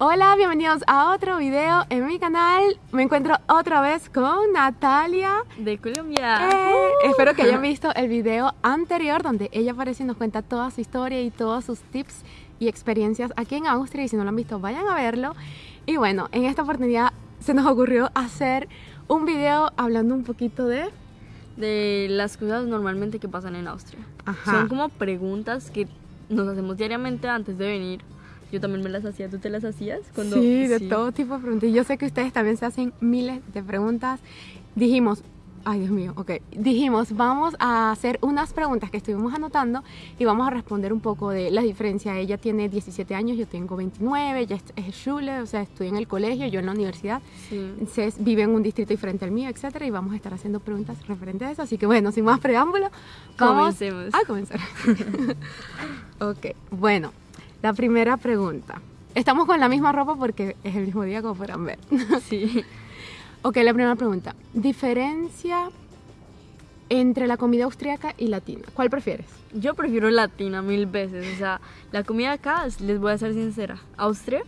Hola, bienvenidos a otro video en mi canal. Me encuentro otra vez con Natalia de Colombia. Eh, espero que hayan visto el video anterior donde ella aparece y nos cuenta toda su historia y todos sus tips y experiencias aquí en Austria. Y si no lo han visto, vayan a verlo. Y bueno, en esta oportunidad se nos ocurrió hacer un video hablando un poquito de... De las cosas normalmente que pasan en Austria. Son como preguntas que nos hacemos diariamente antes de venir yo también me las hacía, ¿tú te las hacías? Cuando, sí, de todo tipo de preguntas. Y yo sé que ustedes también se hacen miles de preguntas. Dijimos, ay Dios mío, ok. Dijimos, vamos a hacer unas preguntas que estuvimos anotando y vamos a responder un poco de la diferencia. Ella tiene 17 años, yo tengo 29, ella es Schule, o sea, estudia en el colegio, yo en la universidad. Sí. vive en un distrito diferente al mío, etcétera, y vamos a estar haciendo preguntas referentes a eso. Así que bueno, sin más preámbulo, vamos Comencemos. a comenzar. ok, bueno. La primera pregunta. Estamos con la misma ropa porque es el mismo día como podrán ver. Sí. ok, la primera pregunta. Diferencia entre la comida austríaca y latina. ¿Cuál prefieres? Yo prefiero latina mil veces. O sea, la comida acá, les voy a ser sincera. Austria,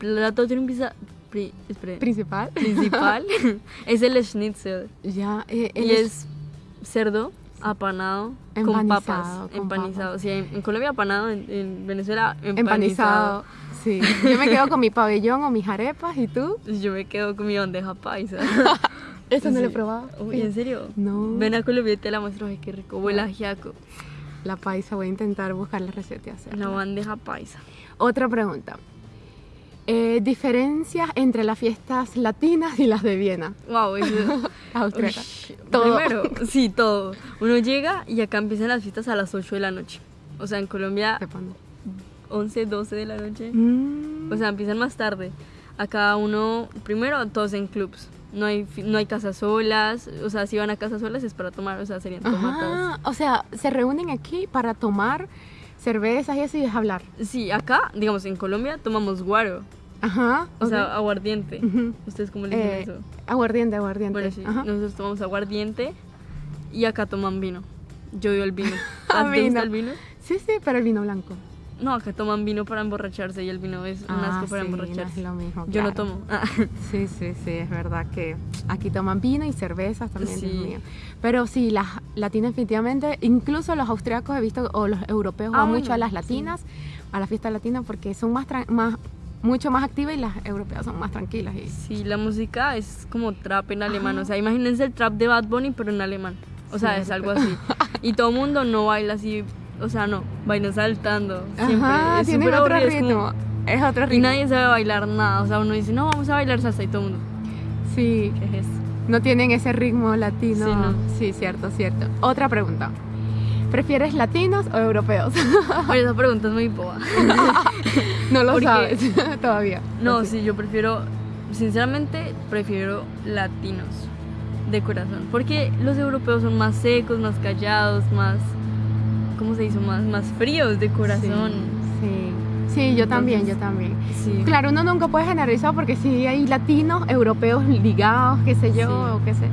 el plato principal, principal es el schnitzel. Ya, eh, y es cerdo apanado con papas, empanizado. Sí, en, Colombia apanado, en, Venezuela empanizado. Sí, yo me quedo con mi pabellón o mis arepas, ¿y tú? Yo me quedo con mi bandeja paisa. Eso no lo he probado. ¿En serio? No. Ven a Colombia y te la muestro, ay, qué rico. Huele ajiaco. La paisa, voy a intentar buscar la receta y hacerla. La bandeja paisa. Otra pregunta. Eh, diferencias entre las fiestas latinas y las de Viena. Wow, todo. Primero, sí, todo. Uno llega y acá empiezan las fiestas a las 8 de la noche. O sea, en Colombia, 11, 12 de la noche. Mm. O sea, empiezan más tarde. Acá uno, primero, todos en clubs. No hay, no hay casas solas, o sea, si van a casas solas es para tomar, o sea, serían tomatas. O sea, se reúnen aquí para tomar cervezas y eso y hablar. Sí, acá, digamos, en Colombia tomamos guaro. Ajá. O sea, aguardiente. ¿Ustedes cómo le dicen eh, eso? Aguardiente, aguardiente. Bueno, sí. Nosotros tomamos aguardiente y acá toman vino. Yo odio el vino. ¿A ¿Te gusta el vino? Sí, sí, pero el vino blanco. No, acá toman vino para emborracharse y el vino es un ah, asco para emborracharse. No es lo mismo. Yo no tomo. Sí, sí, sí, es verdad que aquí toman vino y cervezas también. Sí. Pero sí, las latinas definitivamente, incluso los austriacos he visto, o los europeos van ah, mucho a las latinas, a la fiesta latina porque son más, más mucho más activas y las europeas son más tranquilas. Y... Sí, la música es como trap en alemán, o sea, imagínense el trap de Bad Bunny pero en alemán. O sea, es algo así. Y todo el mundo no baila así o sea, no, vaina saltando. Siempre. es tiene otro ritmo. Es, otro ritmo. Y nadie sabe bailar nada. O sea, uno dice, no, vamos a bailar salsa y todo el mundo. Sí. ¿Qué es eso? No tienen ese ritmo latino. Sí, no. sí, cierto, cierto. Otra pregunta. ¿Prefieres latinos o europeos? Oye, esa pregunta es muy boba. no lo sabes todavía. No, sí, yo prefiero, sinceramente, prefiero latinos de corazón. Porque los europeos son más secos, más callados, más ¿cómo se hizo? Más, más fríos de corazón. Sí, sí. yo también, yo también. Claro, uno nunca puede generalizar porque sí hay latinos, europeos ligados, qué sé yo, o qué sé.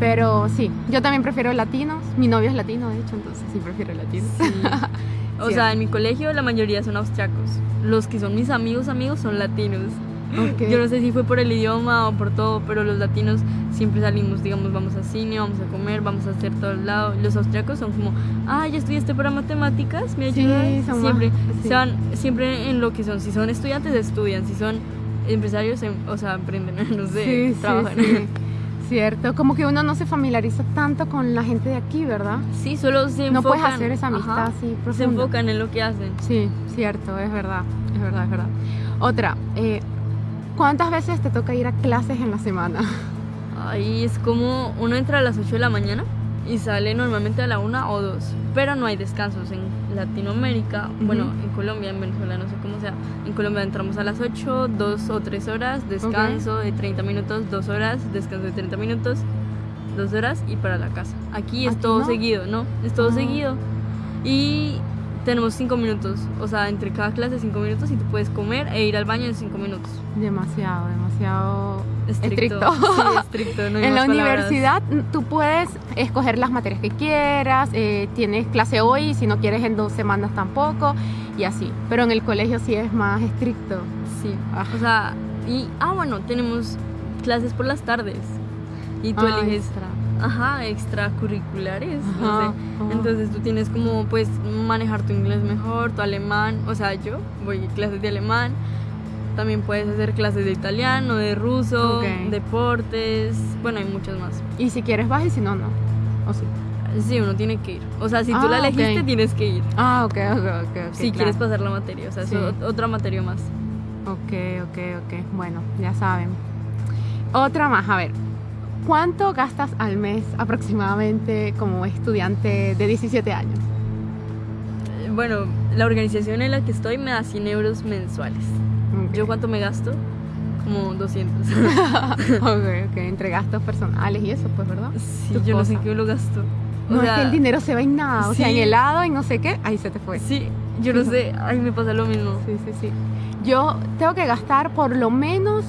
Pero sí, yo también prefiero latinos. Mi novio es latino, de hecho, entonces sí prefiero latinos. o sea, en mi colegio la mayoría son austriacos. Los que son mis amigos, amigos son latinos. Yo no sé si fue por el idioma o por todo, pero los latinos siempre salimos, digamos, vamos a cine, vamos a comer, vamos a hacer todo el lado. Los austriacos son como, ah, ya estudiaste para matemáticas, me ayudas. Sí, siempre, van, siempre en lo que son. Si son estudiantes, estudian. Si son empresarios, em, o sea, aprenden, no sé, trabajan. Cierto, como que uno no se familiariza tanto con la gente de aquí, ¿verdad? Sí, solo se enfocan. No puedes hacer esa amistad así Se enfocan en lo que hacen. Sí, cierto, es verdad, es verdad, es verdad. Otra, eh, ¿Cuántas veces te toca ir a clases en la semana? Ahí es como uno entra a las 8 de la mañana y sale normalmente a la 1 o 2, pero no hay descansos en Latinoamérica, bueno, en Colombia, en Venezuela, no sé cómo sea. En Colombia entramos a las 8, 2 o 3 horas, descanso de 30 minutos, 2 horas, descanso de 30 minutos, 2 horas y para la casa. Aquí es todo seguido, ¿no? Es todo ah. seguido. Y tenemos cinco minutos, o sea, entre cada clase cinco minutos y tú puedes comer e ir al baño en cinco minutos. Demasiado, demasiado estricto. Sí, estricto en la universidad tú puedes escoger las materias que quieras, eh, tienes clase hoy, si no quieres en dos semanas tampoco, y así. Pero en el colegio sí es más estricto. Sí. Ah. O sea, y, ah, bueno, tenemos clases por las tardes. Y tú Ah, eliges, extra. ajá, extracurriculares. no Ajá, sé. ajá. Entonces tú tienes como, pues, manejar tu inglés mejor, tu alemán. O sea, yo voy a clases de alemán. También puedes hacer clases de italiano, de ruso, Ok. deportes. Bueno, hay muchos más. Y si quieres vas y si no, no. ¿O sí? Sí, uno tiene que ir. O sea, si tú Ah, la elegiste, ok. tienes que ir. Ah, ok, ok, ok. ok, si claro. quieres pasar la materia. O sea, Sí. es ot- otra materia más. Ok, ok, ok. Bueno, ya saben. Otra más, a ver. ¿Cuánto gastas al mes aproximadamente como estudiante de 17 años? Eh, Bueno, la organización en la que estoy me da 100 euros mensuales. Ok. ¿Yo cuánto me gasto? Como 200. ok, ok. Entre gastos personales y eso, pues, ¿verdad? sí, yo no sé qué lo gasto. O No, sea, es que el dinero se va en nada. O sea, en sí. helado, en no sé qué, ahí se te fue. Sí, yo no sé. Ay, me pasa lo mismo. Sí, sí, sí. Yo tengo que gastar por lo menos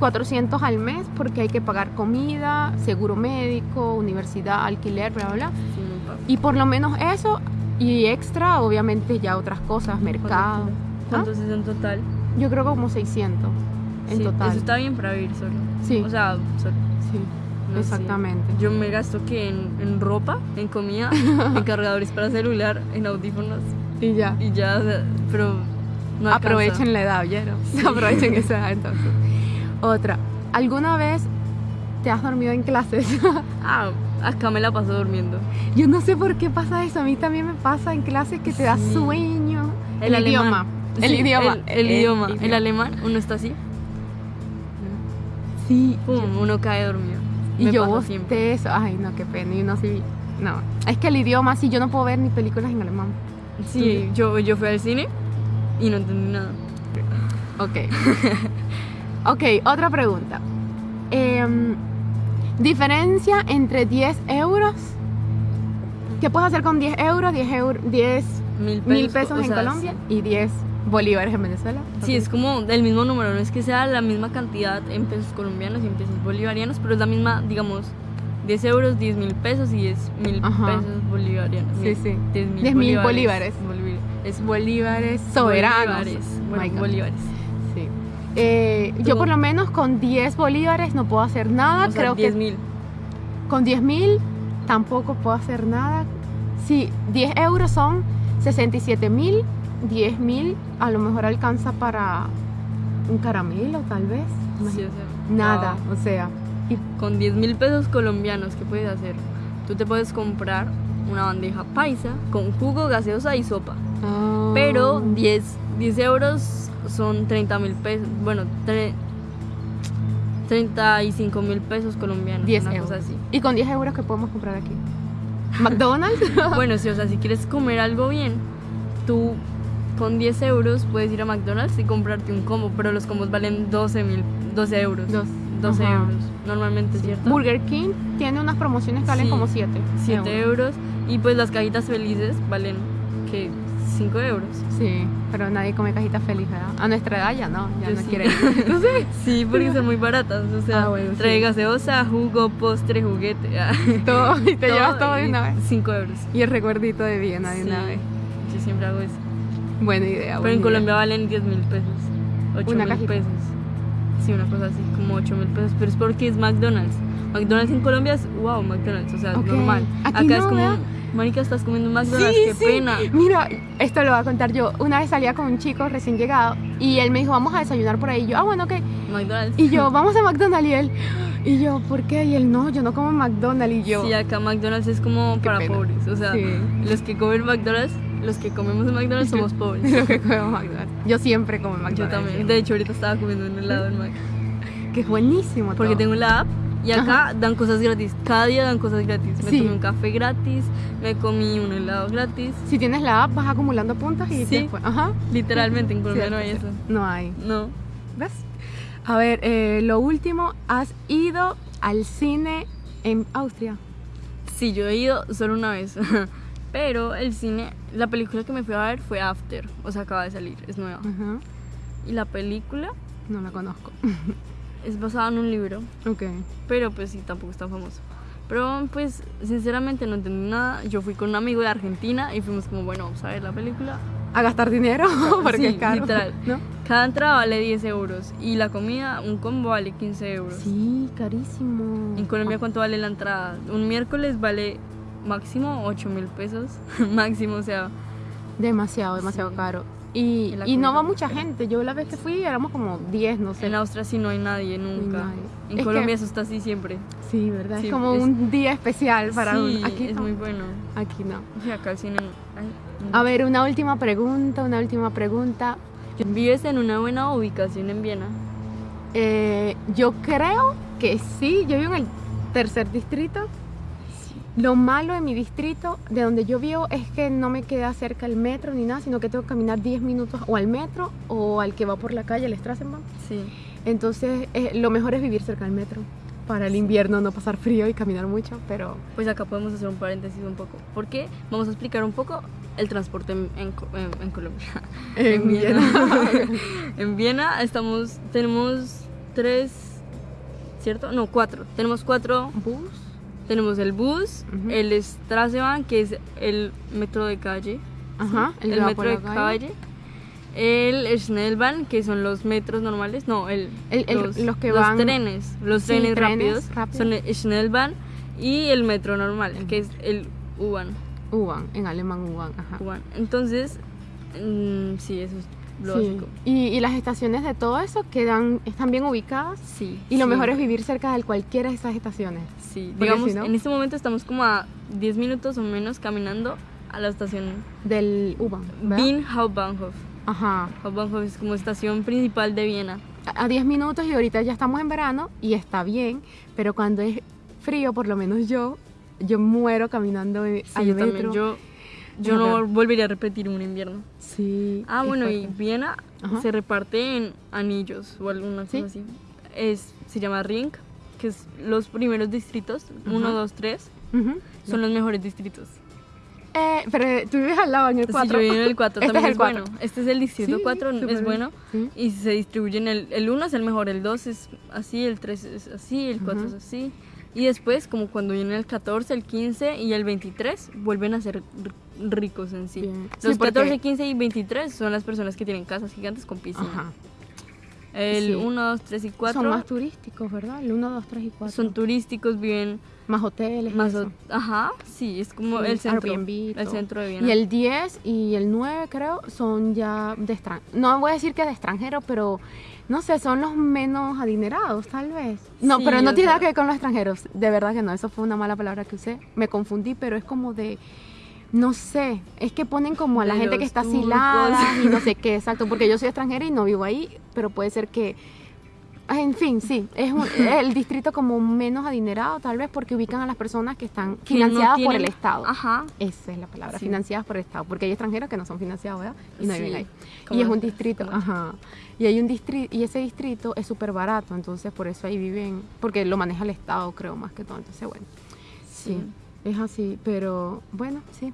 400 al mes porque hay que pagar comida, seguro médico, universidad, alquiler, bla, bla, bla. Sí. Y por lo menos eso y extra, obviamente ya otras cosas, mercado. ¿Cuántos es en total? Yo creo que como 600 en Sí, total. Eso está bien para vivir solo. Sí, O sea, solo. sí, no sé. exactamente. Yo me gasto que en, en ropa, en comida, en cargadores para celular, en audífonos Y ya. y ya, o sea, pero no. Aprovechen la edad, ¿oyeron? Aprovechen esa edad entonces. Otra. ¿Alguna vez te has dormido en clases? Ah, acá me la paso durmiendo. Yo no sé por qué pasa eso. A mí también me pasa en clases que te da Sí. sueño. El alemán. idioma. El Sí, idioma. El, el idioma. El alemán, uno está así, Sí. pum, uno cae dormido. Y Me yo siempre. eso. Ay, no, qué pena. Y uno sí. No. Es que el idioma, sí, yo no puedo ver ni películas en alemán. Sí, yo, yo fui al cine y no entendí nada. Ok. ok, otra pregunta. Em, diferencia entre 10 euros. ¿Qué puedes hacer con 10 euros? 10, euros, 10 Mil pesos, mil pesos en sea, Colombia y 10 bolívares en Venezuela. Sí, Ok. es como del mismo número, no es que sea la misma cantidad en pesos colombianos y en pesos bolivarianos, pero es la misma, digamos, 10 euros, 10 mil pesos y 10 mil pesos bolivarianos. Sí, sí. 10 mil 10 mil bolívares. Bolivi- Es Bolívares soberanos. Bolívares. Bolívares. Sí. Eh, yo por lo menos con 10 bolívares no puedo hacer nada. O sea, Creo 10 que mil. con 10 mil tampoco puedo hacer nada. Sí, 10 euros son 67 mil. 10 mil a lo mejor alcanza para un caramelo tal vez. Sí, o sea, Nada, wow. o sea. y- Con 10 mil pesos colombianos, ¿qué puedes hacer? Tú te puedes comprar una bandeja paisa con jugo, gaseosa y sopa. Pero Ah, 10, 10 euros son 30 mil pesos. Bueno, tre- 35 mil pesos colombianos. 10 una euros. cosa así. ¿Y con 10 euros qué podemos comprar aquí? ¿McDonald's? Bueno, sí, o sea, si quieres comer algo bien, tú con 10 euros puedes ir a McDonald's y comprarte un combo, pero los combos valen 12, mil, 12 euros. Dos. 12 Ajá. euros, normalmente, ¿cierto? Burger King tiene unas promociones que valen Sí, como 7. 7 euros. Y pues las cajitas felices valen, que 5 euros. Sí, pero nadie come cajita feliz, ¿verdad? A nuestra edad ya no, ya Yo no sí. quieren. Entonces, Sí, porque son muy baratas. O sea, Ah, bueno, sí. trae gaseosa, jugo, postre, juguete. ah, todo, y te llevas todo de una vez. 5 euros. Y el recuerdito de Viena de una Sí, vez. Yo siempre hago eso. Buena idea. Pero en idea. Colombia valen 10 mil pesos. 8 Una mil cajita. pesos. Sí, una cosa así, como 8 mil pesos. Pero es porque es McDonald's. McDonald's en Colombia es wow, McDonald's. O sea, Ok. normal. Aquí Acá es no, como, ¿verdad? Marica, estás comiendo McDonald's, Sí, qué sí. pena. Mira, esto lo voy a contar yo. Una vez salía con un chico recién llegado y él me dijo, vamos a desayunar por ahí. Y yo, ah, bueno, ok. McDonald's. Y yo, vamos a McDonald's. Y él, y yo, ¿por qué? Y él, no, yo no como McDonald's. Y yo, Sí, acá McDonald's es como para pena. pobres. O sea, Sí. los que comen McDonald's, los que comemos en McDonald's somos pobres. lo que como McDonald's. Yo siempre como McDonald's. Yo también. De hecho, ahorita estaba comiendo un helado en Mac. Que es buenísimo. Porque todo. tengo la app y acá dan cosas gratis. Cada día dan cosas gratis. Me Sí. tomé un café gratis, me comí un helado gratis. Si tienes la app, vas acumulando puntos y Sí. después. Ajá. Literalmente, en Colombia no hay eso. No hay. No. ¿Ves? A ver, eh, lo último, ¿has ido al cine en Austria? Sí, yo he ido solo una vez. Pero el cine, la película que me fui a ver fue After. O sea, acaba de salir, es nueva. Ajá. Y la película No la conozco. es basada en un libro. ok. Pero pues sí, tampoco es tan famoso. Pero pues sinceramente no entendí nada. Yo fui con un amigo de Argentina y fuimos como, bueno, vamos a ver la película. a gastar dinero porque Sí, es caro. literal. ¿no? Cada entrada vale 10 euros y la comida, un combo vale 15 euros. Sí, carísimo. En Colombia, ¿cuánto vale la entrada? Un miércoles vale máximo 8 mil pesos. máximo, o sea, Demasiado, demasiado Sí. caro. Y, Y no va mucha gente. Yo la vez que fui éramos como 10, no sé. en Austria sí no hay nadie nunca. nadie. En Es Colombia que- eso está así siempre. Sí, ¿verdad? Sí, es como es- un día especial para sí, uno. Aquí es no. muy bueno. Aquí no. Acá el cine. ay, no. A ver, una última pregunta, una última pregunta. ¿Vives en una buena ubicación en Viena? Eh, yo creo que sí, yo vivo en el tercer distrito. Lo malo de mi distrito, de donde yo vivo, es que no me queda cerca el metro ni nada, sino que tengo que caminar 10 minutos o al metro o al que va por la calle, el Strassenbahn. Sí. Entonces, eh, lo mejor es vivir cerca del metro. Para el invierno no pasar frío y caminar mucho, pero Pues acá podemos hacer un paréntesis un poco. Porque vamos a explicar un poco el transporte en, en Co- en- en Colombia. en Viena. Viena. en Viena estamos, tenemos tres, ¿cierto? No, cuatro. Tenemos cuatro. bus. Tenemos el bus, Ujú. el Straßenbahn, que es el metro de calle. Ajá, el, metro de calle. El Schnellbahn, que son los metros normales. No, el, El- el- los, los que los van- trenes. Los Sí, trenes, trenes rápidos, son el Schnellbahn y el metro normal, que es el U-Bahn. U-Bahn, en alemán. U-Bahn. Entonces, mm, sí, eso es lo Sí. Y, y las estaciones de todo eso quedan, están bien ubicadas. Sí. Y lo sí, mejor es vivir cerca de cualquiera de esas estaciones. Sí, porque digamos, si no- en este momento estamos como a 10 minutos o menos caminando a la estación Del U-Bahn. Wien Hauptbahnhof. Ajá. Hauptbahnhof es como estación principal de Viena. A a 10 minutos y ahorita ya estamos en verano y está bien, pero cuando es frío, por lo menos yo, yo muero caminando eh, Sí, al yo metro. también. Yo, yo no volvería a repetir un invierno. Sí. Ah, bueno, y. Viena Ajá. se reparte en anillos o alguna cosa ¿Sí? así. Es, se llama Ring, que es los primeros distritos, 1, Ajá. 2, 3, Ujú. son los mejores distritos. Eh, pero tú vives al lado en el Si 4. yo vivo en el 4 Este también es el bueno. Este es el distrito Sí, 4, súper es bueno. Sí. Y se distribuyen, el, el 1 es el mejor, el 2 es así, el 3 es así, el 4 Ujú. es así. Y después, como cuando viene el 14, el 15 y el 23, vuelven a ser ricos en sí. Bien. Los Sí, porque- 14, 15 y 23 son las personas que tienen casas gigantes con piscina. Ajá. El Sí. 1, 2, 3 y 4 Son más turísticos, ¿verdad? El 1, 2, 3 y 4. son turísticos, viven más hoteles. más... eso. Ajá, sí, es como Sí, el centro. Airbnb El centro de Viena. Y el 10 y el 9 creo son ya de extranjero. No voy a decir que de extranjero, pero no sé, son los menos adinerados tal vez. No, Sí, pero no tiene nada que ver con los extranjeros. De verdad que no, eso fue una mala palabra que usé. Me confundí, pero es como de... No sé, es que ponen como a la De gente que está turcos. asilada y no sé qué, exacto, porque yo soy extranjera y no vivo ahí, pero puede ser que Ah, En fin, sí, es un- el distrito como menos adinerado, tal vez porque ubican a las personas que están no financiadas por el Estado. Ajá. Esa es la palabra, Sí. financiadas por el Estado, porque hay extranjeros que no son financiados, ¿verdad? Y no Sí, viven ahí. Y es un distrito, ajá. Y hay un distrito, y ese distrito es súper barato, entonces por eso ahí viven, porque lo maneja el Estado, creo, más que todo. Entonces, bueno, sí, Sí. Es así, pero bueno, sí.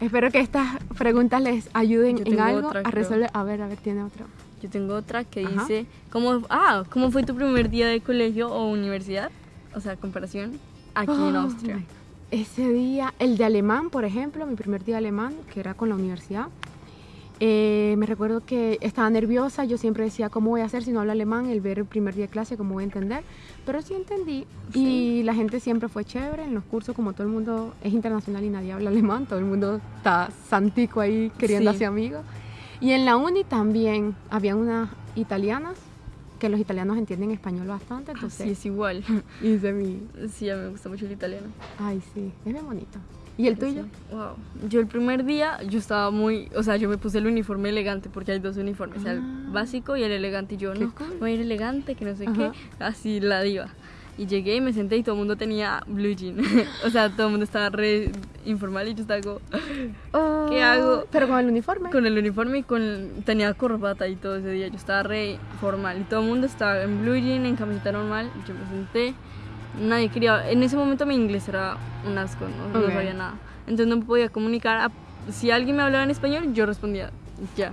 Espero que estas preguntas les ayuden en algo otra, a creo. resolver. A ver, a ver, tiene otra. Yo tengo otra que Ajá. dice, ¿cómo, ah, ¿cómo fue tu primer día de colegio o universidad? O sea, comparación aquí en Austria. Ese día, el de alemán, por ejemplo, mi primer día de alemán, que era con la universidad, eh, me recuerdo que estaba nerviosa, yo siempre decía, ¿cómo voy a hacer si no hablo alemán? El ver el primer día de clase, ¿cómo voy a entender? Pero sí entendí y la gente siempre fue chévere en los cursos, como todo el mundo es internacional y nadie habla alemán, todo el mundo está santico ahí queriendo Sí. hacer amigos. Y en la uni también habían unas italianas, que los italianos entienden español bastante, Ah, entonces sí, es igual. hice mi... Sí, a mí me gusta mucho el italiano. Ay, sí, es bien bonito. ¿Y el tuyo? Wow. Yo el primer día, yo estaba muy, o sea, yo me puse el uniforme elegante porque hay dos uniformes, el Ah. básico y el elegante. Y yo, Qué no, cool. voy a ir elegante, que no sé Ajá. qué, así la diva. Y llegué y me senté y todo el mundo tenía blue jean. o sea, todo el mundo estaba re informal y yo estaba como, ¿Qué hago? Pero con el uniforme. con el uniforme y con tenía corbata y todo ese día. Yo estaba re formal y todo el mundo estaba en blue jean, en camiseta normal. y Yo me senté. Nadie quería. En ese momento mi inglés era un asco, no, sabía nada. Entonces no podía comunicar. a- si alguien me hablaba en español, yo respondía ya.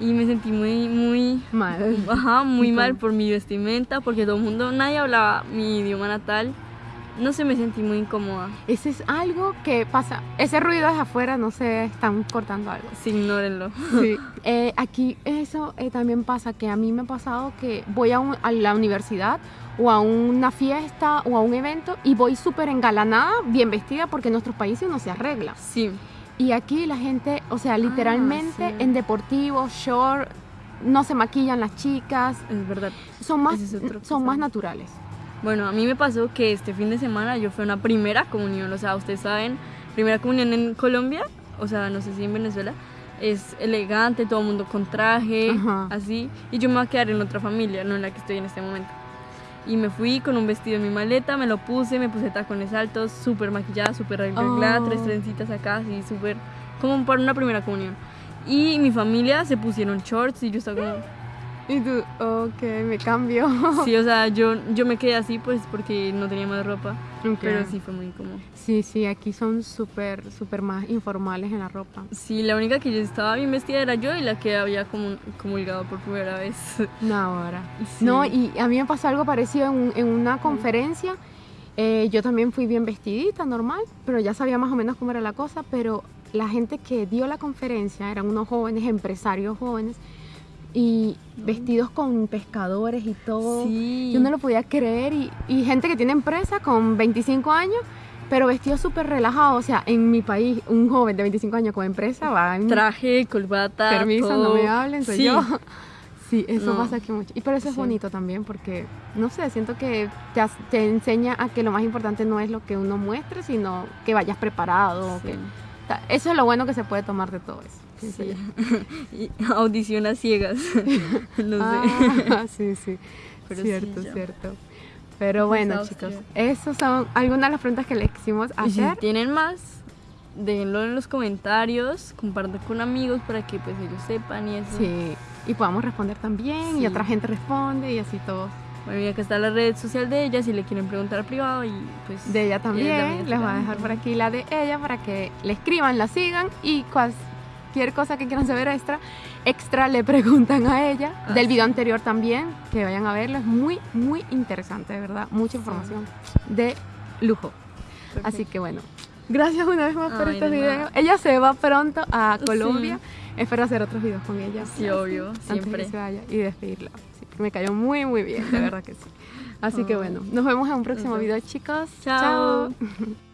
Y me sentí muy, muy, Mal. ajá, muy ¿Y mal por mi vestimenta, porque todo el mundo, nadie hablaba mi idioma natal. No sé, me sentí muy incómoda. Ese es algo que pasa. Ese ruido es afuera, no sé, están cortando algo. Sí, ignórenlo. Sí. Eh, aquí eso eh, también pasa, que a mí me ha pasado que voy a, un- a la universidad o a una fiesta o a un evento y voy súper engalanada, bien vestida, porque en nuestros países uno se arregla. Sí, Y aquí la gente, o sea, literalmente Ah, sí. en deportivo, short, no se maquillan las chicas, es verdad. son más, es son más naturales. Bueno, a mí me pasó que este fin de semana yo fui a una primera comunión, o sea, ustedes saben, primera comunión en Colombia, o sea, no sé si en Venezuela, es elegante, todo el mundo con traje, Ajá. así, y yo me voy a quedar en otra familia, no en la que estoy en este momento. Y me fui con un vestido en mi maleta, me lo puse, me puse tacones altos, súper maquillada, súper arreglada, Oh. tres trencitas acá, así, súper, como para una primera comunión. Y mi familia se pusieron shorts y yo estaba como... Y tú, ok, me cambio. Sí, o sea, yo, yo me quedé así pues porque no tenía más ropa. Ok. Pero sí fue muy incómodo. Sí, sí, aquí son súper, súper más informales en la ropa. Sí, la única que yo estaba bien vestida era yo y la que había comulgado por primera vez. No, ahora. Sí. No, y a mí me pasó algo parecido en, en una conferencia. Eh, yo también fui bien vestidita, normal, pero ya sabía más o menos cómo era la cosa. Pero la gente que dio la conferencia eran unos jóvenes, empresarios jóvenes, y vestidos con pescadores y todo. Sí. Yo no lo podía creer. Y, y gente que tiene empresa con 25 años, pero vestidos súper relajados. O sea, en mi país, un joven de 25 años con empresa va en Traje, corbata, permiso, todo. no me hablen, soy Sí. yo. Sí, eso No. pasa aquí mucho. Y pero eso es bonito también porque, no sé, siento que te, te enseña a que lo más importante no es lo que uno muestre, sino que vayas preparado. Sí. que- ta- eso es lo bueno que se puede tomar de todo eso. Sí. Y audición a ciegas. no sé. Ah, sí, sí. Pero cierto, sí, cierto. Pero bueno, Austria. chicos, esas son algunas de las preguntas que les quisimos Y si hacer. tienen más, déjenlo en los comentarios, compartan con amigos para que pues ellos sepan y eso. Sí, y podamos responder también, y Sí. otra gente responde, y así todos. Bueno, y acá está la red social de ella si le quieren preguntar privado y pues... De ella también, también les voy a dejar por aquí la de ella para que le escriban, la sigan y cualquier cosa que quieran saber extra, extra le preguntan a ella. Ah, Del video anterior también, que vayan a verlo, es muy, muy interesante, de verdad, mucha información de lujo. Así que bueno, gracias una vez más por Ay, estos de videos. nada. Ella se va pronto a Sí. Colombia, espero hacer otros videos con ella. Sí, obvio, Antes siempre. que se vaya y despedirla. Sí, me cayó muy, muy bien, de verdad que sí. Así que bueno, nos vemos en un próximo video, chicos. Chao. Chao.